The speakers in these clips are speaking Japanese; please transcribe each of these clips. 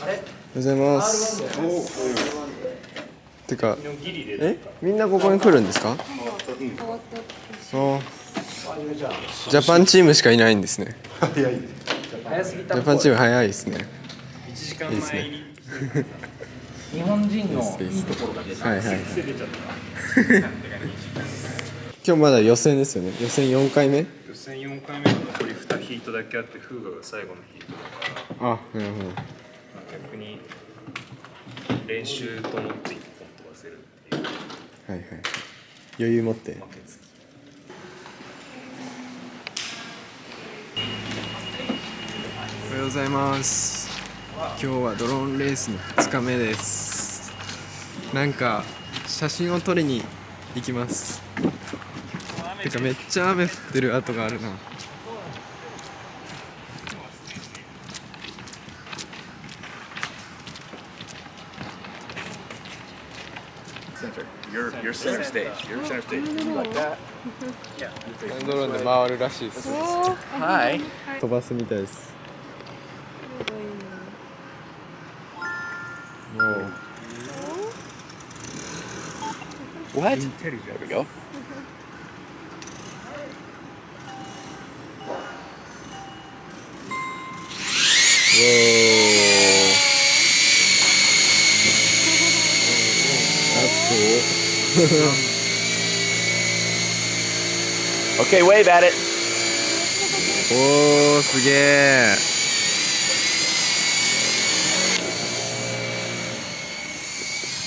おはようございます。てかえ？みんなここに来るんですか？あジャパンチームしかいないんですね。ジャパンチーム早いですね。いいですね。日本人のいいところが出た。はいはい 今日まだ予選ですよね。予選4回目？予選4回目。の残り2ヒートだけあってフーガが最後のヒートだから、まあなるほど。あ、逆に練習と思って一本飛ばせるっていう。はいはい。余裕持って。負けつきおはようございます。今日はドローンレースの2日目です。なんか写真を撮りに行きます。てかめっちゃ雨降ってる跡があるな Center. You're you're center stage. You're center stage. Like that. ドローンで回るらしいです Hi. 飛ばすみたいですもう What? There we go. お Okay, wave at it. おーすげえ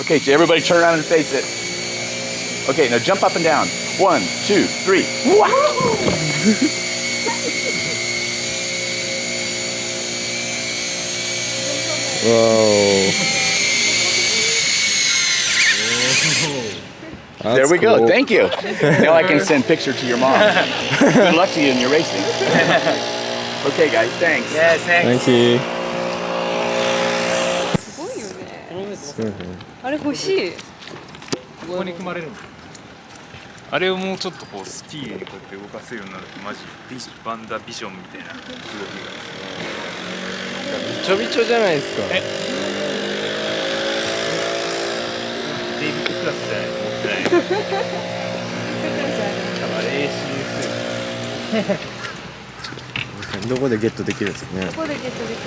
Okay, so everybody turn around and face it. Okay, now jump up and down. One, two, three. Wow! Whoa. There we go. Thank you. now I can send picture to your mom. Good luck to you in your racing. okay, guys. Thanks. Yes, thanks. Thank you. あれ欲しいここに組まれるあれをもうちょっとこうスピーディーにこうやって動かせるようになるとマジビジバンダビジョンみたいな動きびちょびちょじゃないですかがデイビッドクラスじゃないと思ってないどこでゲットできるんですかね。ここでゲットでき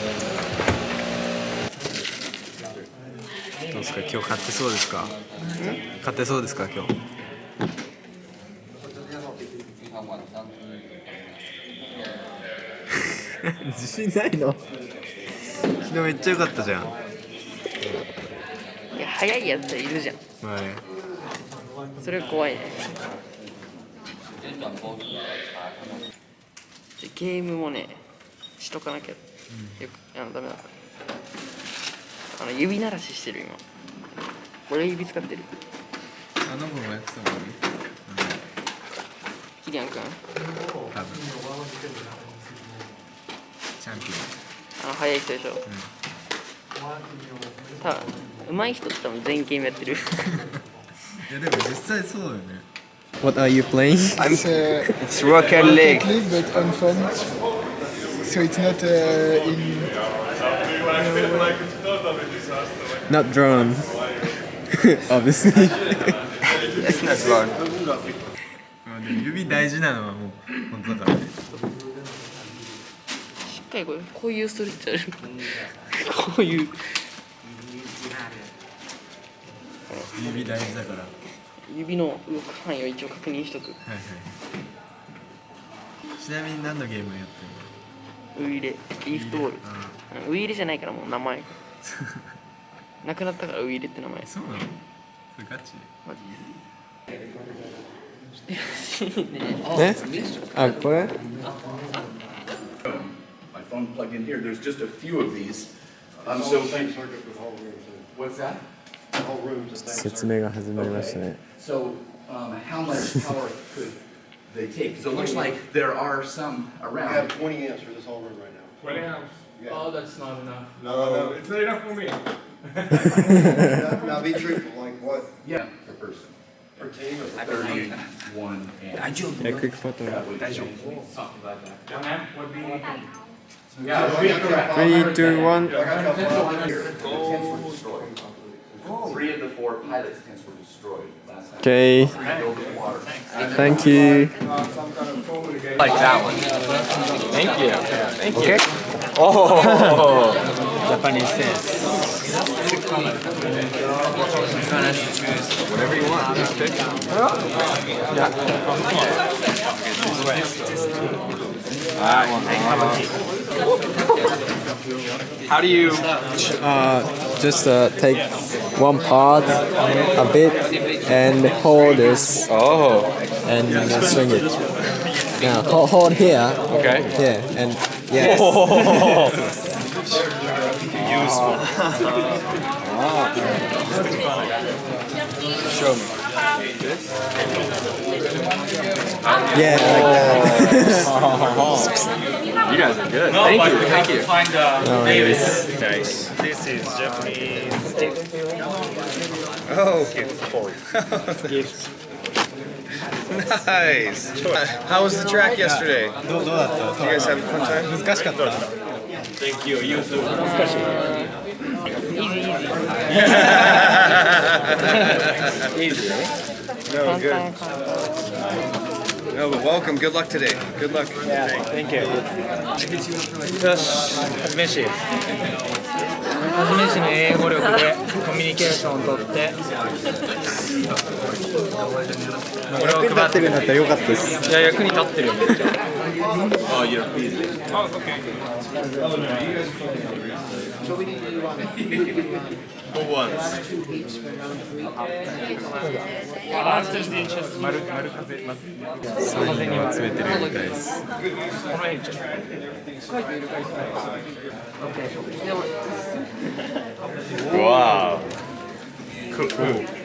るどうですか？今日買ってそうですか？買ってそうですか今日？自信ないの？昨日めっちゃ良かったじゃん。いや早いやついるじゃんはい。それが怖いね。でゲームもねしとかなきゃ、よくあのダメだあの指鳴らししてる今。俺指使ってる。あの子もやってたもんねキリアン君多分。チャンピあの早い人でしょ、多分上手い人って多分全員ゲームやってるいやでも実際そうだよね What are you playing? It's, uh, It's Rocket League. Rocket League, but on phone. So it's not uh, in. Not drone Obviously まあでも指大事なのはもう本当だからねしっかりこうこういうストレッチあるこういう指大事だから。指の動く範囲を一応確認しとく。はいはいちなみに何のゲームやってんの？ウイイレリフトボール。あうんウイイレじゃないからもう名前。なくなったからウイイレって名前。あそうなの？それガチマジで。え？あこれ？My phone plugged in here. There's just a few of these. Um, so what's that? 説明が始まりましたね So um, how much power could they take? So it looks like there are some I around. have 20 amps for this whole room right now. Oh, that's not enough. No, no, It's not enough for me. now, now be truthful, like what, Yeah, per person. per team or per Thirty-one and. Yeah, quick photo. That would- The amp would be Three, two, one. Three of the four pilots' tents were destroyed last time. Okay. Thank you. Like that one. Thank you. Thank you. Oh. Japanese sense. How do you? Uh, just uh, take one part a bit and hold this Oh. and uh, swing it. Yeah, hold, hold here. Okay. Yeah, and yes. Show me. Yeah, like that. Uh, you guys are good. Thank you. Thank you. No uh, oh, worries. Nice. This is Japanese tip. Oh, gift. nice. How was the track yesterday? Did you guys have a fun time? Thank you. You too. Easy. Eh? No, good. No, but welcome. Good luck today. Good luck. Thank you. よし、初めし。初めしの英語力でコミュニケーションをとって。これを配ってるんだったらよかったです。いや、役に立ってるよ、めっちゃ。Oh, you're busy. Oh, okay. Who wants? 丸丸風まずサインを集めてるみたいです。この辺ちょっと。Wow. Cool.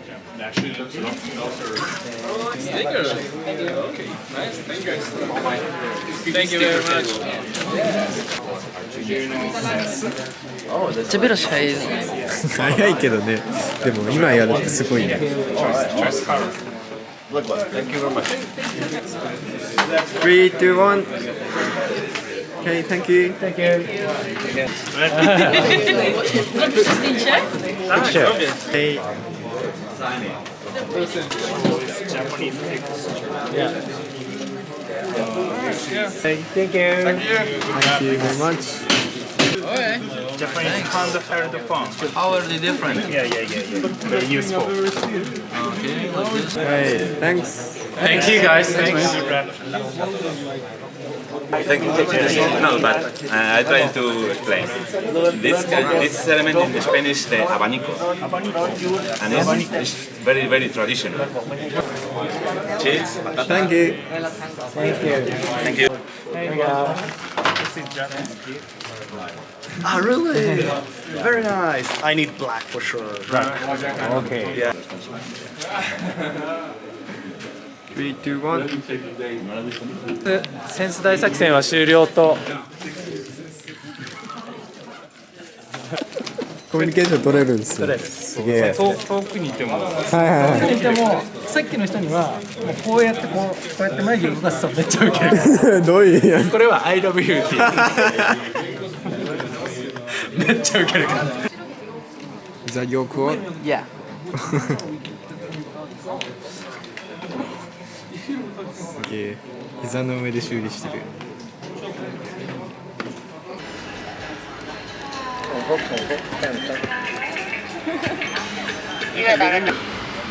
Thank you very much. めっちゃベロス早い早いけどね。でも今やるってすごいね。Three, two, one. Okay, thank you. Thank you. Hey. Japanese Yeah. Thank you. Thank you. Thank you very much. Okay. Japanese handheld phone. How are they different? Yeah, yeah, yeah, yeah. Very useful. Hey, thanks. Thank you guys. Thanks. Thank you. No, but uh, I try to explain. This this element in Spanish the abanico, and it's, it's very very traditional. Cheese. Pata thank you thank you. Thank you. Ah, really? Very nice. I need black for sure. Okay. Yeah. Three, two, one. センス大作戦は終了と。コミュニケーション取れるんですよ。取れるすげえ。遠遠くにいてもはいはいはい。でもさっきの人にはもうこうやってこうこうやって眉毛動かすとめっちゃウケる。どういうやこれは I love you っていう。めっちゃウケるから。じゃあよくを。Yeah すげえ。膝の上で修理してる。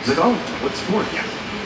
He's like, oh, what sport?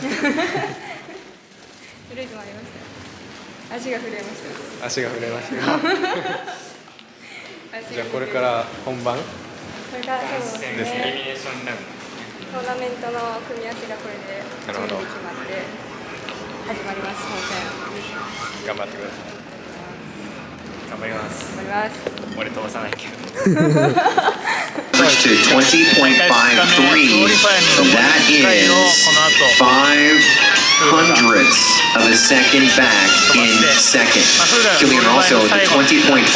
とりあえず回りました。足が震えましす足が震えましたた。じゃあこれから本番？これからそうですですね。エリミネーションラウントーナメントの組み合わせがこれで決まって始まります本戦。頑張ってくださいド頑張ります頑張ります。俺飛ばさないけど to 20.53. That is five hundredths of a second back in second. Killian also at 20.48.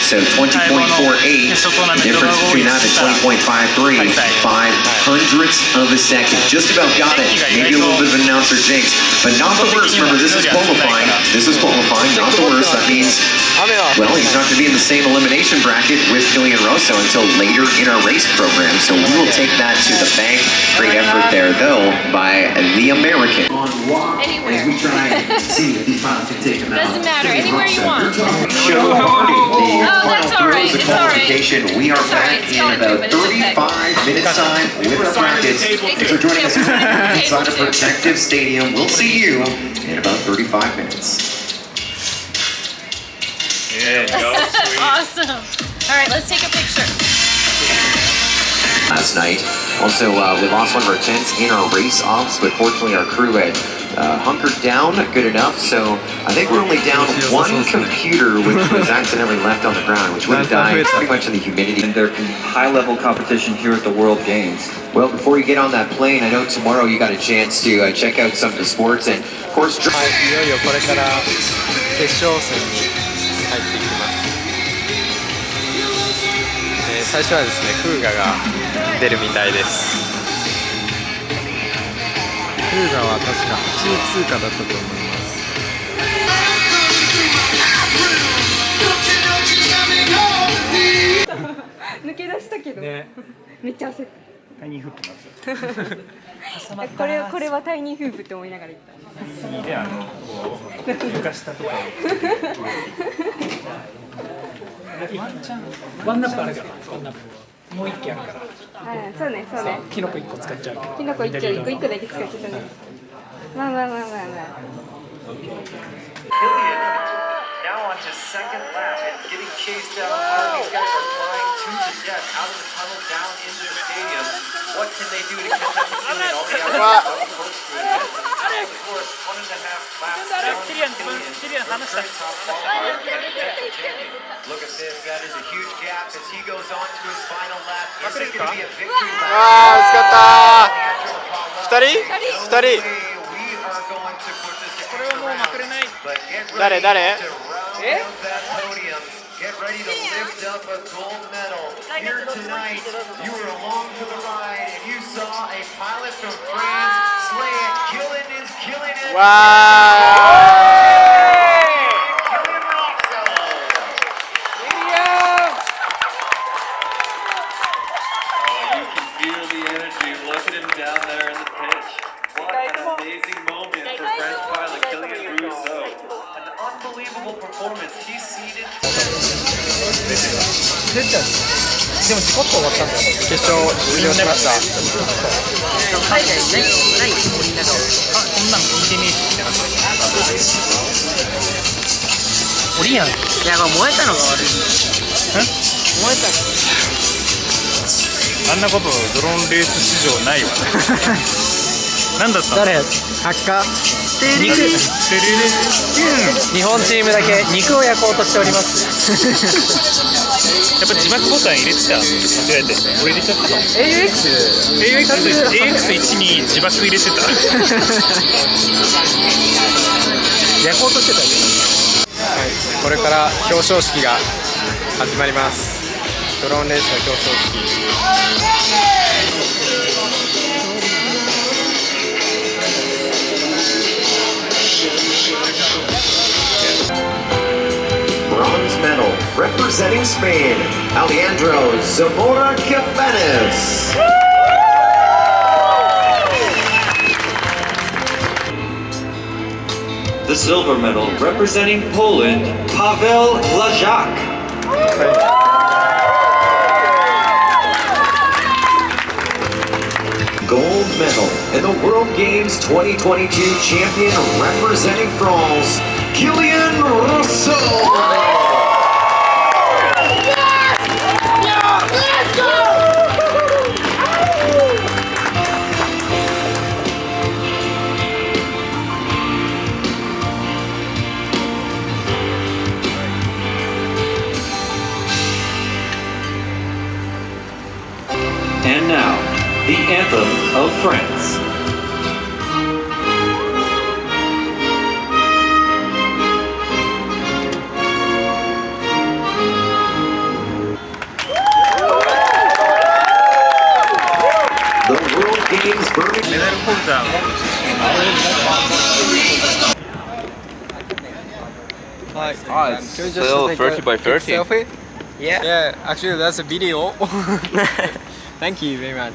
So 20.48, the difference between that and 20.53, five hundredths of a second. Just about got it. Maybe a little bit of an announcer jinx, but not the worst. Remember, this is qualifying. This is qualifying, not the worst. That means, well, he's not going to be in the same elimination bracket with Killian Rosso until later in our race program. So we will take that to the bank. Great effort there, though, by the American. On Anywhere. as we try and see if these pilots can take them out. Doesn't matter, anywhere you want. Show party. The Oh, that's final all right, of it's all right. qualification. We are It's all right, back it's in about but it's okay. 35 minutes time with our brackets. Thanks for joining us inside of Protective Stadium. We'll see you in about 35 minutes. Yeah, go. awesome. All right, let's take a picture. last night. Also, uh, we lost one of our tents in our race ops, but fortunately our crew had uh, hunkered down good enough. So I think we're only down one computer, which was accidentally left on the ground, which would have died pretty much in the humidity. And their high-level competition here at the World Games. Well, before you get on that plane, I know tomorrow you got a chance to uh, check out some of the sports and, of course. はいいよいよこれから決勝戦 最初はですねフーガが出るみたいです。フーガは確か8位通過だったと思います。抜け出したけど、ね。めっちゃ焦った。タイニーフープこれこれはタイニーフープって思いながら言った。であのこう床下とか ワンチャンワンナップあるからワンナップもう一機あるからはい、そうねそうね。キノコ一個使っちゃうキノコ一丁一個一個だけ使っちゃったね。まあまあまあまあまあ。Now on to second lap and getting chased down hard. These guys are flying to the death out of the tunnel down into the stadium. What can they do to catch up to Killian? All they have to do is the head. Of course, one and a half laps down. Killian, Killian, very top qualifier, protected champion. Look at this. That is a huge gap as he goes on to his final lap. Is it going to be a victory lap? わあ惜しかった2人2 No way 人 we are going to put this to これはもうまくれない But get ready 誰誰 to round out that podium. Get ready to lift up a gold medal. Here tonight, you were along for the ride and you saw a pilot from France slay it. Killing is killing it. わ でも事故って終わったんだ。よ決勝終了しました。海外ないない森の中をあこんなん聞いてねえしってなったオリやんいやまあ燃えたのが悪い燃えたあんなことドローンレース史上ないわなんだったの誰ハッカ肉テレレ日本チームだけ肉を焼こうとしております。やっぱ字幕ボタン入れてた。間違えて？俺入れちゃった AUX AX1 に字幕入れてた。焼こうとしてた。はい。これから表彰式が始まります。ドローンレースの表彰式 representing Spain, Alejandro Zamora Cabanes. The silver medal representing Poland, Pavel Lajak. Gold medal in the World Games 2022 champion representing France, Kylian Rousseau. of France. The World Games pulls out. Like, oh, it's still 30 by 30. Selfie? Yeah. Yeah, actually that's a video. Thank you very much.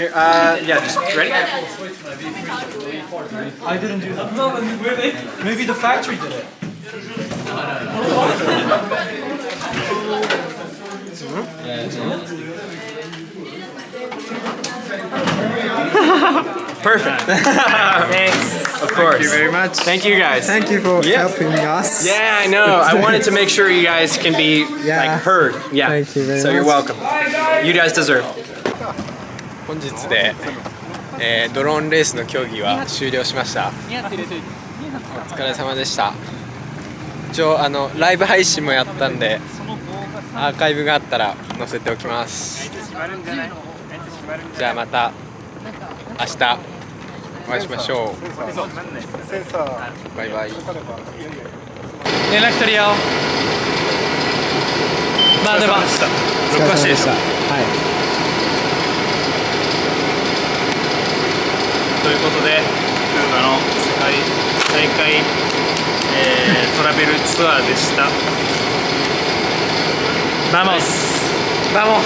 Here, uh, yeah, just ready? I didn't do that. No, Maybe the factory did it. Perfect. Thanks. Of course. Thank you very much. Thank you guys. Thank you for Yeah. helping us. Yeah, I know. I wanted to make sure you guys can be Yeah. like heard. Yeah. Thank you very so you're welcome. You guys deserve. 本日で、えードローンレースの競技は終了しました。お疲れ様でした。一応あのライブ配信もやったんで、アーカイブがあったら載せておきます。じゃあまた明日お会いしましょう。バイバイ。連絡取り合おう。まあでも、録画してでしょ。はい。いうことでフーガの世界大会、えートラベルツアーでした Vamos. Vamos.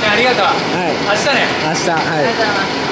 じゃあありがとう。明日ね。明日はい。